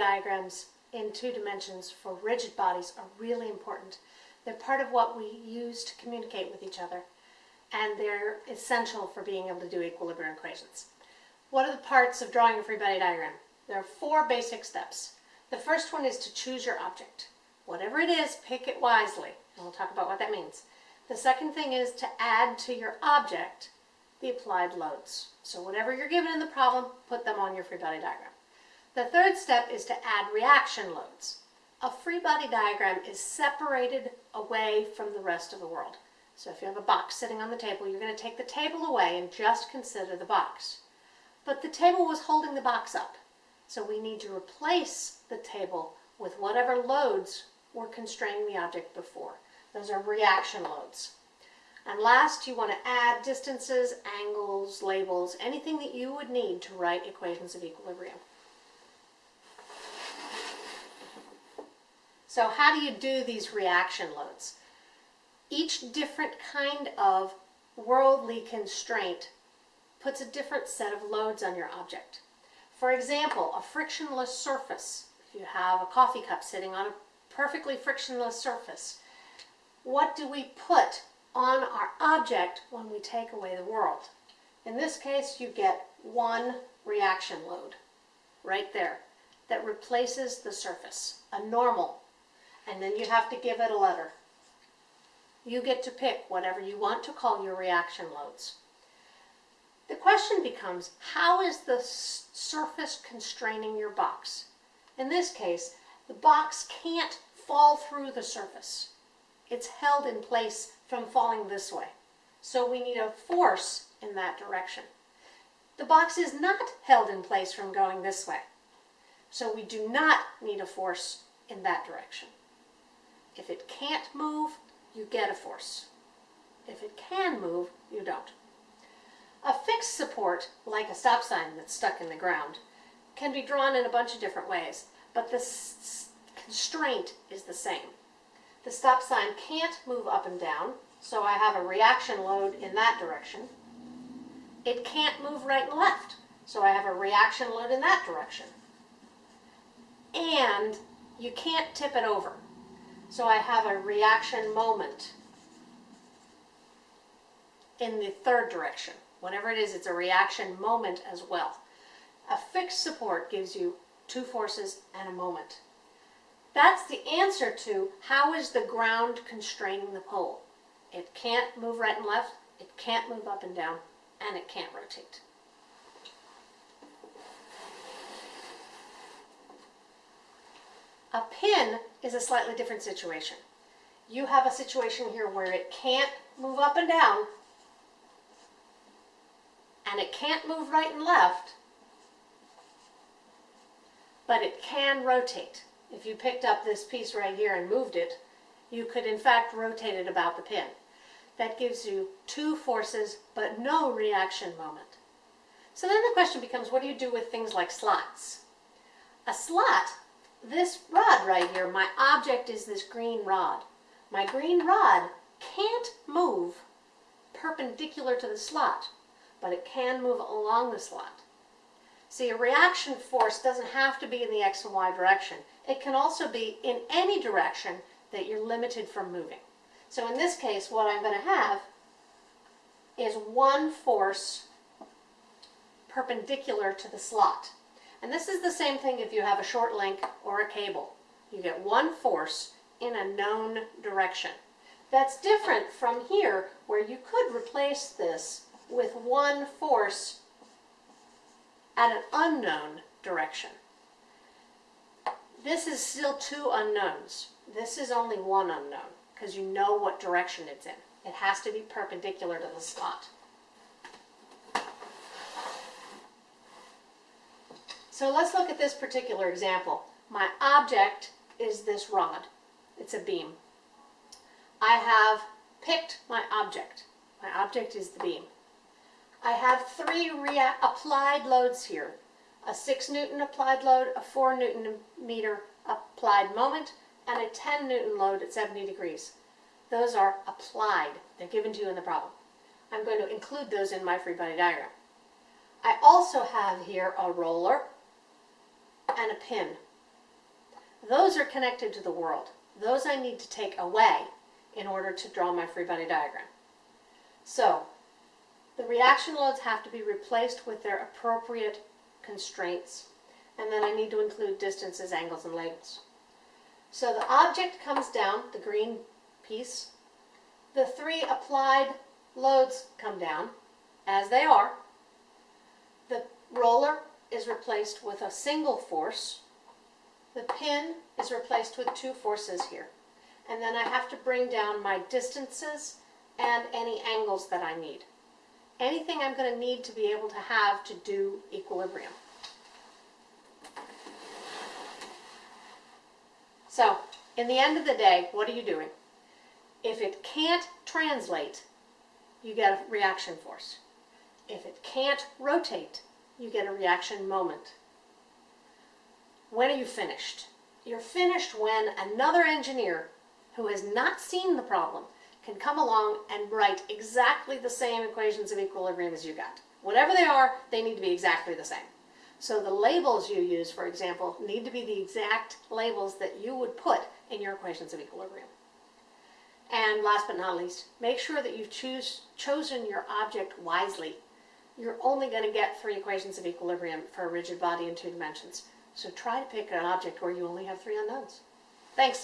diagrams in two dimensions for rigid bodies are really important. They're part of what we use to communicate with each other, and they're essential for being able to do equilibrium equations. What are the parts of drawing a free body diagram? There are four basic steps. The first one is to choose your object. Whatever it is, pick it wisely, and we'll talk about what that means. The second thing is to add to your object the applied loads. So whatever you're given in the problem, put them on your free body diagram. The third step is to add reaction loads. A free body diagram is separated away from the rest of the world. So if you have a box sitting on the table, you're going to take the table away and just consider the box. But the table was holding the box up. So we need to replace the table with whatever loads were constraining the object before. Those are reaction loads. And last, you want to add distances, angles, labels, anything that you would need to write equations of equilibrium. So how do you do these reaction loads? Each different kind of worldly constraint puts a different set of loads on your object. For example, a frictionless surface. If you have a coffee cup sitting on a perfectly frictionless surface, what do we put on our object when we take away the world? In this case, you get one reaction load right there that replaces the surface, a normal, and then you have to give it a letter. You get to pick whatever you want to call your reaction loads. The question becomes, how is the surface constraining your box? In this case, the box can't fall through the surface. It's held in place from falling this way. So we need a force in that direction. The box is not held in place from going this way. So we do not need a force in that direction. If it can't move, you get a force. If it can move, you don't. A fixed support, like a stop sign that's stuck in the ground, can be drawn in a bunch of different ways, but the constraint is the same. The stop sign can't move up and down, so I have a reaction load in that direction. It can't move right and left, so I have a reaction load in that direction. And you can't tip it over, so I have a reaction moment in the third direction. Whatever it is, it's a reaction moment as well. A fixed support gives you two forces and a moment. That's the answer to how is the ground constraining the pole. It can't move right and left, it can't move up and down, and it can't rotate. A pin is a slightly different situation. You have a situation here where it can't move up and down, and it can't move right and left, but it can rotate. If you picked up this piece right here and moved it, you could in fact rotate it about the pin. That gives you two forces, but no reaction moment. So then the question becomes, what do you do with things like slots? A slot, this rod right here, my object is this green rod. My green rod can't move perpendicular to the slot but it can move along the slot. See, a reaction force doesn't have to be in the x and y direction. It can also be in any direction that you're limited from moving. So in this case, what I'm going to have is one force perpendicular to the slot. And this is the same thing if you have a short link or a cable. You get one force in a known direction. That's different from here where you could replace this with one force at an unknown direction. This is still two unknowns. This is only one unknown because you know what direction it's in. It has to be perpendicular to the slot. So let's look at this particular example. My object is this rod. It's a beam. I have picked my object. My object is the beam. I have three applied loads here. A 6 Newton applied load, a 4 Newton meter applied moment, and a 10 Newton load at 70 degrees. Those are applied. They're given to you in the problem. I'm going to include those in my free body diagram. I also have here a roller and a pin. Those are connected to the world. Those I need to take away in order to draw my free body diagram. So, the reaction loads have to be replaced with their appropriate constraints. And then I need to include distances, angles, and labels. So the object comes down, the green piece. The three applied loads come down, as they are. The roller is replaced with a single force. The pin is replaced with two forces here. And then I have to bring down my distances and any angles that I need. Anything I'm going to need to be able to have to do equilibrium. So, in the end of the day, what are you doing? If it can't translate, you get a reaction force. If it can't rotate, you get a reaction moment. When are you finished? You're finished when another engineer who has not seen the problem can come along and write exactly the same equations of equilibrium as you got. Whatever they are, they need to be exactly the same. So the labels you use, for example, need to be the exact labels that you would put in your equations of equilibrium. And last but not least, make sure that you've choose, chosen your object wisely. You're only going to get three equations of equilibrium for a rigid body in two dimensions. So try to pick an object where you only have three unknowns. Thanks.